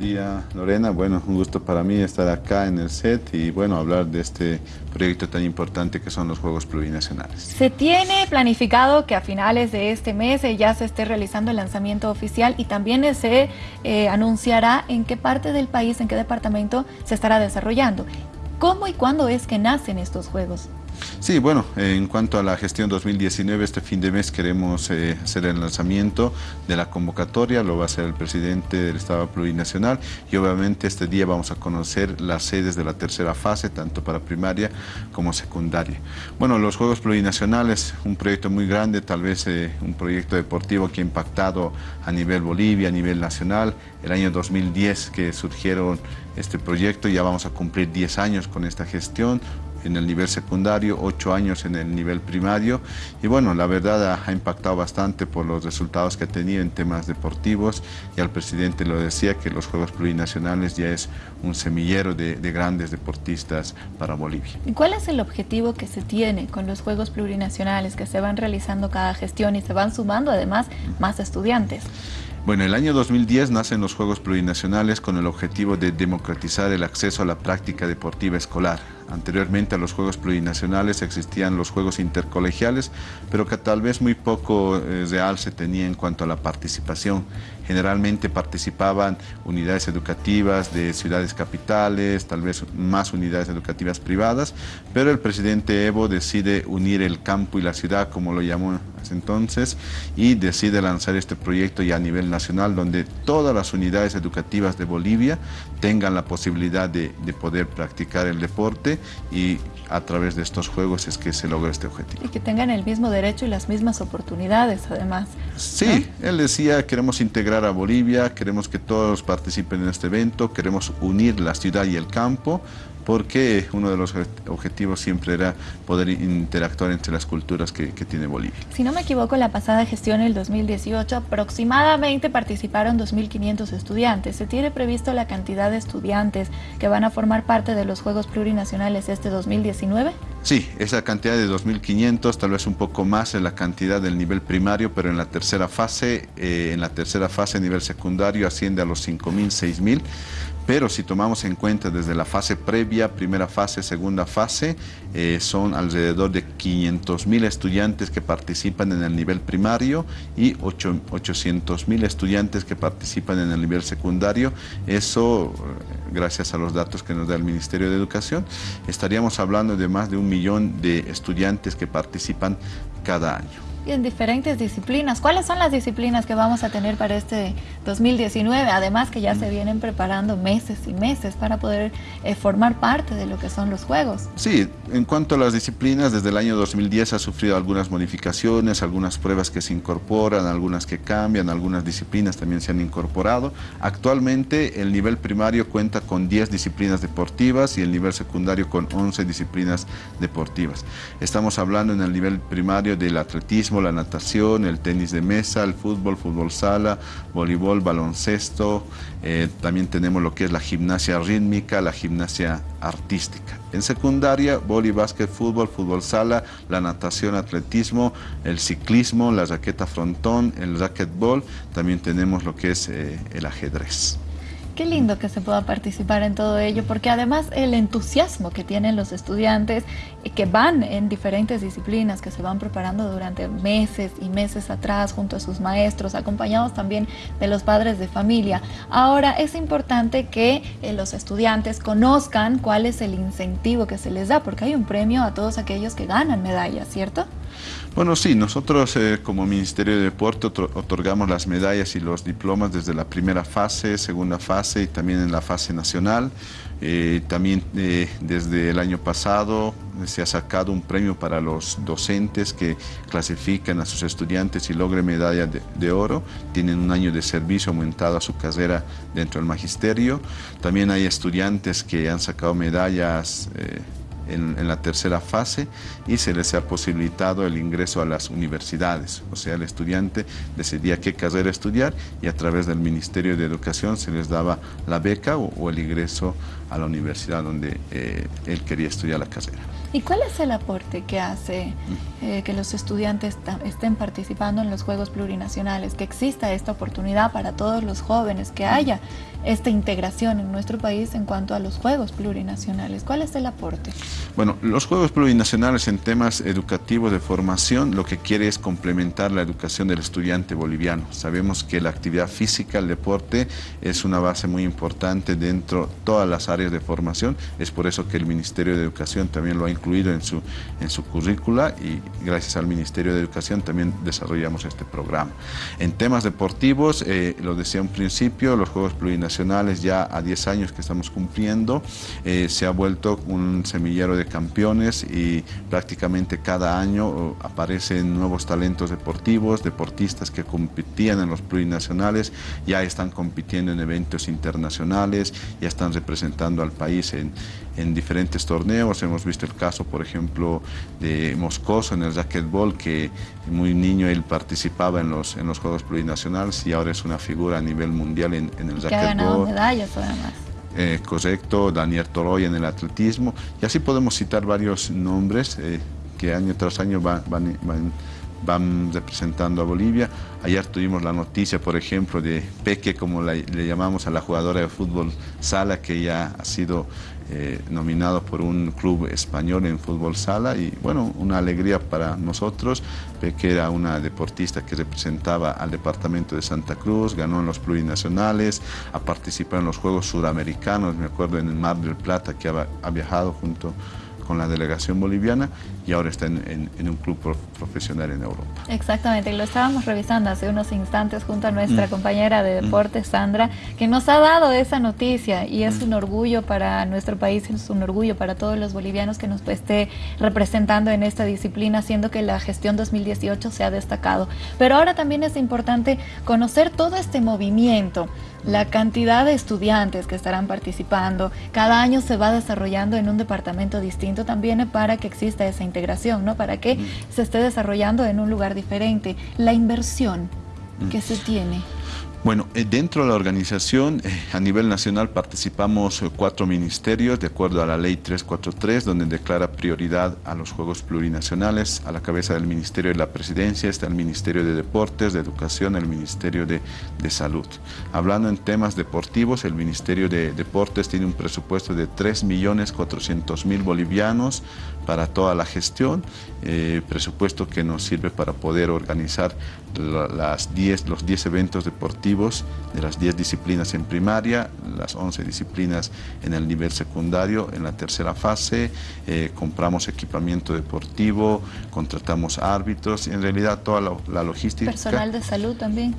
día Lorena, bueno, un gusto para mí estar acá en el set y bueno, hablar de este proyecto tan importante que son los Juegos Plurinacionales. Se tiene planificado que a finales de este mes eh, ya se esté realizando el lanzamiento oficial y también se eh, anunciará en qué parte del país, en qué departamento se estará desarrollando. ¿Cómo y cuándo es que nacen estos Juegos? Sí, bueno, en cuanto a la gestión 2019, este fin de mes queremos eh, hacer el lanzamiento de la convocatoria, lo va a hacer el presidente del Estado Plurinacional y obviamente este día vamos a conocer las sedes de la tercera fase, tanto para primaria como secundaria. Bueno, los Juegos Plurinacionales, un proyecto muy grande, tal vez eh, un proyecto deportivo que ha impactado a nivel Bolivia, a nivel nacional. El año 2010 que surgieron este proyecto, ya vamos a cumplir 10 años con esta gestión, en el nivel secundario, ocho años en el nivel primario y bueno, la verdad ha, impactado bastante por los resultados que ha tenido en temas deportivos y al presidente lo decía que los Juegos Plurinacionales ya es un semillero de, de grandes deportistas para Bolivia. ¿Y cuál es el objetivo que se tiene con los Juegos Plurinacionales que se van realizando cada gestión y se van sumando además más estudiantes? Bueno, el año 2010 nacen los Juegos Plurinacionales con el objetivo de democratizar el acceso a la práctica deportiva escolar. Anteriormente a los Juegos Plurinacionales existían los Juegos Intercolegiales, pero que tal vez muy poco eh, real se tenía en cuanto a la participación. Generalmente participaban unidades educativas de ciudades capitales, tal vez más unidades educativas privadas, pero el presidente Evo decide unir el campo y la ciudad, como lo llamó entonces, y decide lanzar este proyecto ya a nivel nacional, donde todas las unidades educativas de Bolivia tengan la posibilidad de, de poder practicar el deporte y a través de estos juegos es que se logra este objetivo. Y que tengan el mismo derecho y las mismas oportunidades, además. Sí, él decía, queremos integrar a Bolivia, queremos que todos participen en este evento, queremos unir la ciudad y el campo, porque uno de los objetivos siempre era poder interactuar entre las culturas que, tiene Bolivia. Si no me equivoco, la pasada gestión, el 2018, aproximadamente participaron 2.500 estudiantes. ¿Se tiene previsto la cantidad de estudiantes que van a formar parte de los Juegos Plurinacionales este 2019? Sí, esa cantidad de 2.500, tal vez un poco más en la cantidad del nivel primario, pero en la tercera fase, eh, en la tercera fase nivel secundario asciende a los 5.000, 6.000 pero si tomamos en cuenta desde la fase previa, primera fase, segunda fase, eh, son alrededor de 500 mil estudiantes que participan en el nivel primario y 800 mil estudiantes que participan en el nivel secundario. Eso, eh, gracias a los datos que nos da el Ministerio de Educación, estaríamos hablando de más de un millón de estudiantes que participan cada año y en diferentes disciplinas. ¿Cuáles son las disciplinas que vamos a tener para este 2019? Además que ya se vienen preparando meses y meses para poder eh, formar parte de lo que son los Juegos. Sí, en cuanto a las disciplinas, desde el año 2010 ha sufrido algunas modificaciones, algunas pruebas que se incorporan, algunas que cambian, algunas disciplinas también se han incorporado. Actualmente el nivel primario cuenta con 10 disciplinas deportivas y el nivel secundario con 11 disciplinas deportivas. Estamos hablando en el nivel primario del atletismo, la natación, el tenis de mesa, el fútbol, fútbol sala, voleibol, baloncesto. Eh, también tenemos lo que es la gimnasia rítmica, la gimnasia artística. En secundaria, voleibol, básquet, fútbol, fútbol sala, la natación, atletismo, el ciclismo, la raqueta frontón, el racquetball. También tenemos lo que es eh, el ajedrez. Qué lindo que se pueda participar en todo ello, porque además el entusiasmo que tienen los estudiantes que van en diferentes disciplinas, que se van preparando durante meses y meses atrás junto a sus maestros, acompañados también de los padres de familia. Ahora es importante que eh, los estudiantes conozcan cuál es el incentivo que se les da, porque hay un premio a todos aquellos que ganan medallas, ¿cierto? Bueno, sí, nosotros eh, como Ministerio de Deporte otorgamos las medallas y los diplomas desde la primera fase, segunda fase y también en la fase nacional. Eh, también eh, desde el año pasado se ha sacado un premio para los docentes que clasifican a sus estudiantes y logren medalla de, oro. Tienen un año de servicio aumentado a su carrera dentro del magisterio. También hay estudiantes que han sacado medallas en, la tercera fase y se les ha posibilitado el ingreso a las universidades. O sea, el estudiante decidía qué carrera estudiar y a través del Ministerio de Educación se les daba la beca o, el ingreso a la universidad donde eh, él quería estudiar la carrera. ¿Y cuál es el aporte que hace eh, que los estudiantes estén participando en los Juegos Plurinacionales, que exista esta oportunidad para todos los jóvenes, que haya esta integración en nuestro país en cuanto a los Juegos Plurinacionales? ¿Cuál es el aporte? Bueno, los Juegos Plurinacionales en temas educativos de formación lo que quiere es complementar la educación del estudiante boliviano. Sabemos que la actividad física, el deporte, es una base muy importante dentro de todas las áreas de formación. Es por eso que el Ministerio de Educación también lo ha incluido en su, en su currícula y gracias al Ministerio de Educación también desarrollamos este programa. En temas deportivos, eh, lo decía un principio, los Juegos Plurinacionales ya a 10 años que estamos cumpliendo, eh, se ha vuelto un semillero de campeones y prácticamente cada año aparecen nuevos talentos deportivos, deportistas que competían en los plurinacionales, ya están compitiendo en eventos internacionales, ya están representando al país en, en diferentes torneos. Hemos visto el caso, por ejemplo, de Moscoso en el racquetball, que muy niño él participaba en los, en los Juegos Plurinacionales y ahora es una figura a nivel mundial en, en el racquetball. Ganado medallas además. Eh, correcto, Daniel Toroy en el atletismo, y así podemos citar varios nombres eh, que año tras año van, van, van van representando a Bolivia. Ayer tuvimos la noticia, por ejemplo, de Peque, como le llamamos a la jugadora de fútbol sala, que ya ha sido eh, nominado por un club español en fútbol sala y bueno, una alegría para nosotros. Peque era una deportista que representaba al departamento de Santa Cruz, ganó en los plurinacionales, ha participado en los Juegos Sudamericanos, me acuerdo en el Mar del Plata que ha, ha viajado junto con la delegación boliviana y ahora está en, un club profesional en Europa. Exactamente, lo estábamos revisando hace unos instantes junto a nuestra mm. compañera de mm. deportes, Sandra, que nos ha dado esa noticia y es mm. un orgullo para nuestro país, es un orgullo para todos los bolivianos que nos esté representando en esta disciplina, siendo que la gestión 2018 se ha destacado. Pero ahora también es importante conocer todo este movimiento la cantidad de estudiantes que estarán participando. Cada año se va desarrollando en un departamento distinto también para que exista esa integración, ¿no? Para que se esté desarrollando en un lugar diferente. La inversión que se tiene. Bueno, eh, dentro de la organización, eh, a nivel nacional participamos eh, cuatro ministerios de acuerdo a la ley 343, donde declara prioridad a los Juegos Plurinacionales. A la cabeza del Ministerio de la Presidencia está el Ministerio de Deportes, de Educación, el Ministerio de, Salud. Hablando en temas deportivos, el Ministerio de Deportes tiene un presupuesto de 3.400.000 bolivianos para toda la gestión, presupuesto que nos sirve para poder organizar las 10, los 10 eventos deportivos de las 10 disciplinas en primaria, las 11 disciplinas en el nivel secundario. En la tercera fase eh, compramos equipamiento deportivo, contratamos árbitros, en realidad toda la logística. Personal de salud también.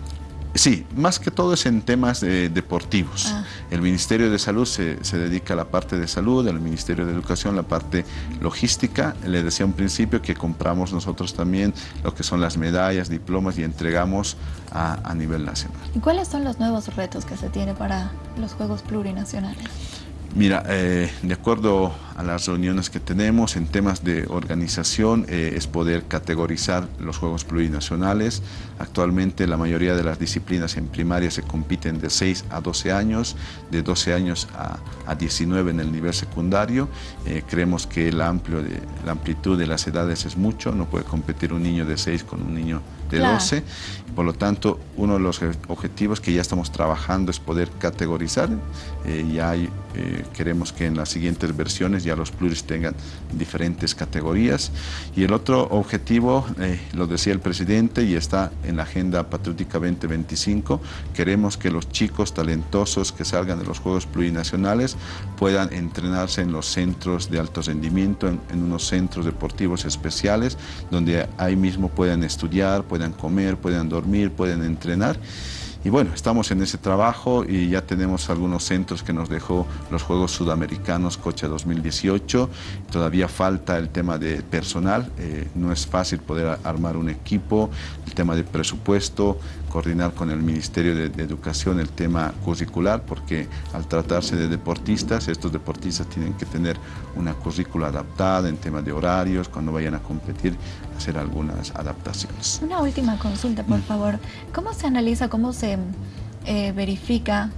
Sí, más que todo es en temas deportivos. Ah. El Ministerio de Salud se, dedica a la parte de salud, el Ministerio de Educación la parte logística. Le decía un principio que compramos nosotros también lo que son las medallas, diplomas y entregamos a, a nivel nacional. ¿Y cuáles son los nuevos retos que se tiene para los Juegos Plurinacionales? Mira, eh, de acuerdo a las reuniones que tenemos en temas de organización eh, es poder categorizar los Juegos Plurinacionales. Actualmente la mayoría de las disciplinas en primaria se compiten de 6 a 12 años, de 12 años a, 19 en el nivel secundario. Eh, creemos que el amplio de, la amplitud de las edades es mucho, no puede competir un niño de 6 con un niño de 12. Por lo tanto, uno de los objetivos que ya estamos trabajando es poder categorizar. Eh, y hay, eh, queremos que en las siguientes versiones ya los pluris tengan diferentes categorías. Y el otro objetivo, eh, lo decía el presidente y está en la Agenda Patriótica 2025, queremos que los chicos talentosos que salgan de los Juegos Plurinacionales puedan entrenarse en los centros de alto rendimiento, en, en unos centros deportivos especiales, donde ahí mismo puedan estudiar, puedan comer, puedan dormir, pueden entrenar. Y bueno, estamos en ese trabajo y ya tenemos algunos centros que nos dejó los Juegos Sudamericanos Cocha 2018. Todavía falta el tema de personal, eh, no es fácil poder armar un equipo, el tema de presupuesto, coordinar con el Ministerio de, Educación el tema curricular, porque al tratarse de deportistas, estos deportistas tienen que tener una currícula adaptada en tema de horarios, cuando vayan a competir, hacer algunas adaptaciones. Una última consulta, por mm. favor. ¿Cómo se analiza, cómo se eh, verifica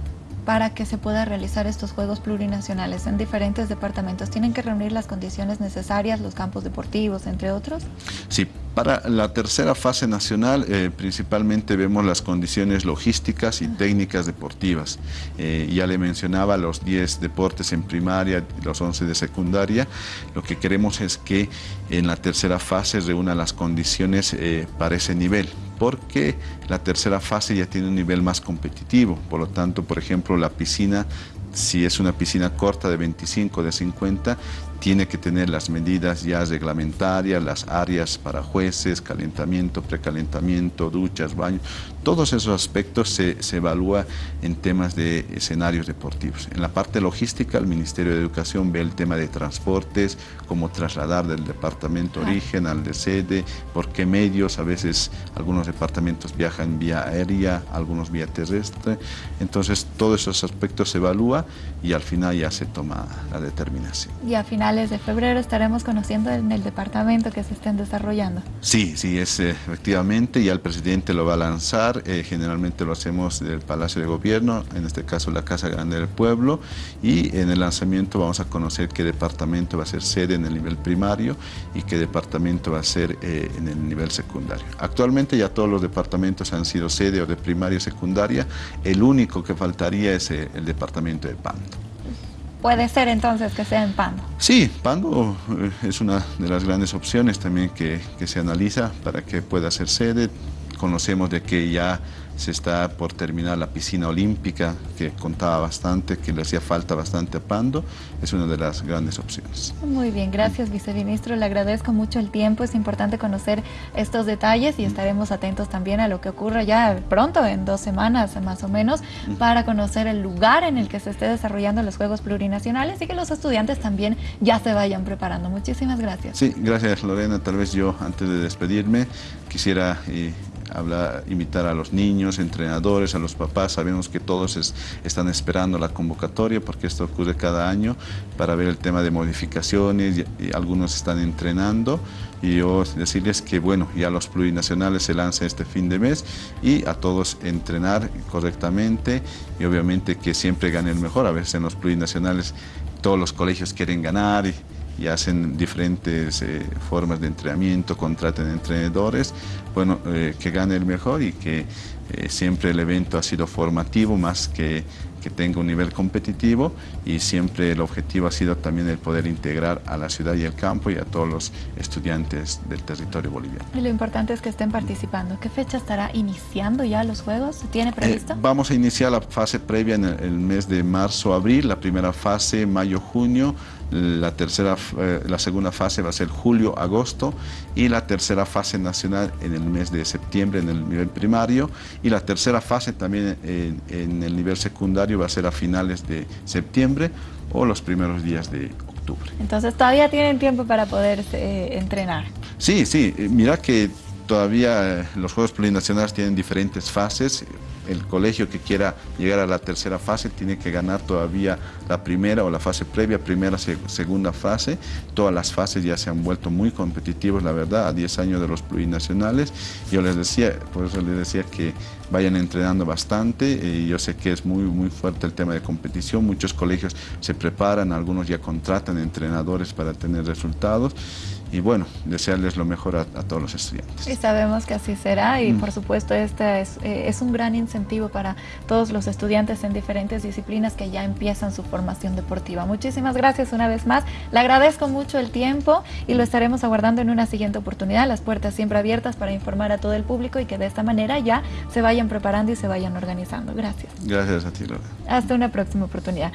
para que se pueda realizar estos Juegos Plurinacionales en diferentes departamentos? ¿Tienen que reunir las condiciones necesarias, los campos deportivos, entre otros? Sí, para la tercera fase nacional eh, principalmente vemos las condiciones logísticas y técnicas deportivas. Eh, ya le mencionaba los 10 deportes en primaria, los 11 de secundaria. Lo que queremos es que en la tercera fase reúna las condiciones eh, para ese nivel porque la tercera fase ya tiene un nivel más competitivo. Por lo tanto, por ejemplo, la piscina si es una piscina corta de 25, de 50, tiene que tener las medidas ya reglamentarias, las áreas para jueces, calentamiento, precalentamiento, duchas, baños, todos esos aspectos se, se evalúa en temas de escenarios deportivos. En la parte logística, el Ministerio de Educación ve el tema de transportes, cómo trasladar del departamento origen al de sede, por qué medios, a veces algunos departamentos viajan vía aérea, algunos vía terrestre, entonces todos esos aspectos se evalúa y al final ya se toma la determinación. Y a finales de febrero estaremos conociendo en el departamento que se estén desarrollando. Sí, sí, es eh, efectivamente, ya el presidente lo va a lanzar, eh, generalmente lo hacemos del Palacio de Gobierno, en este caso la Casa Grande del Pueblo, y en el lanzamiento vamos a conocer qué departamento va a ser sede en el nivel primario y qué departamento va a ser eh, en el nivel secundario. Actualmente ya todos los departamentos han sido sede o de primaria o secundaria, el único que faltaría es eh, el departamento de Pando. Puede ser entonces que sea en Pando. Sí, Pando es una de las grandes opciones también que, que se analiza para que pueda ser sede conocemos de que ya se está por terminar la piscina olímpica, que contaba bastante, que le hacía falta bastante a Pando, es una de las grandes opciones. Muy bien, gracias viceministro, le agradezco mucho el tiempo, es importante conocer estos detalles y estaremos atentos también a lo que ocurra ya pronto, en dos semanas más o menos, para conocer el lugar en el que se esté desarrollando los Juegos Plurinacionales y que los estudiantes también ya se vayan preparando. Muchísimas gracias. Sí, gracias Lorena, tal vez yo antes de despedirme quisiera... Eh, hablar, invitar a los niños, entrenadores, a los papás. Sabemos que todos están esperando la convocatoria porque esto ocurre cada año para ver el tema de modificaciones y, algunos están entrenando. Y yo decirles que bueno, ya los plurinacionales se lanzan este fin de mes y a todos entrenar correctamente y obviamente que siempre gane el mejor. A veces en los plurinacionales todos los colegios quieren ganar y hacen diferentes eh, formas de entrenamiento, contraten entrenadores, bueno, eh, que gane el mejor y que eh, siempre el evento ha sido formativo más que que tenga un nivel competitivo y siempre el objetivo ha sido también el poder integrar a la ciudad y el campo y a todos los estudiantes del territorio boliviano. Y lo importante es que estén participando. ¿Qué fecha estará iniciando ya los Juegos? ¿Se tiene previsto? vamos a iniciar la fase previa en el, mes de marzo-abril, la primera fase mayo-junio, la tercera, eh, la segunda fase va a ser julio-agosto y la tercera fase nacional en el mes de septiembre en el nivel primario y la tercera fase también en, en el nivel secundario va a ser a finales de septiembre o los primeros días de octubre. Entonces todavía tienen tiempo para poder eh, entrenar. Sí, sí, eh, mira que todavía los Juegos Plurinacionales tienen diferentes fases el colegio que quiera llegar a la tercera fase tiene que ganar todavía la primera o la fase previa, primera, segunda fase. Todas las fases ya se han vuelto muy competitivos, la verdad, a 10 años de los plurinacionales. Yo les decía, por eso les decía que vayan entrenando bastante. Y yo sé que es muy, muy fuerte el tema de competición. Muchos colegios se preparan, algunos ya contratan entrenadores para tener resultados y bueno, desearles lo mejor a, todos los estudiantes. Y sabemos que así será y mm. por supuesto este es, eh, es, un gran incentivo para todos los estudiantes en diferentes disciplinas que ya empiezan su formación deportiva. Muchísimas gracias una vez más, le agradezco mucho el tiempo y lo estaremos aguardando en una siguiente oportunidad, las puertas siempre abiertas para informar a todo el público y que de esta manera ya se vayan preparando y se vayan organizando. Gracias. Gracias a ti, Laura. Hasta una próxima oportunidad.